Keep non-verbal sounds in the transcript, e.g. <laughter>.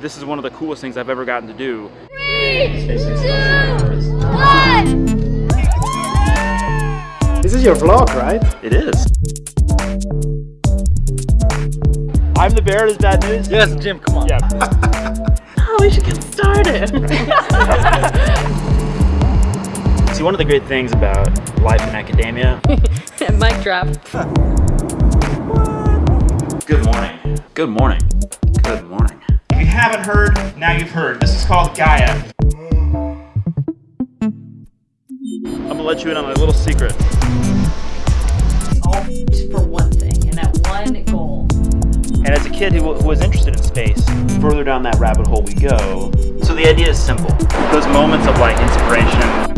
This is one of the coolest things I've ever gotten to do. Three, two, one. This is your vlog, right? It is. I'm the bear, is bad news? Yes, Jim, come on. Yeah. <laughs> Oh, we should get started. <laughs> See, one of the great things about life in academia. <laughs> Mic drop. Good morning. Good morning. Heard, now you've heard. This is called Gaia. I'm gonna let you in on a little secret. All for one thing, and that one goal. And as a kid who, who was interested in space, further down that rabbit hole we go. So the idea is simple. Those moments of like inspiration. Coffee.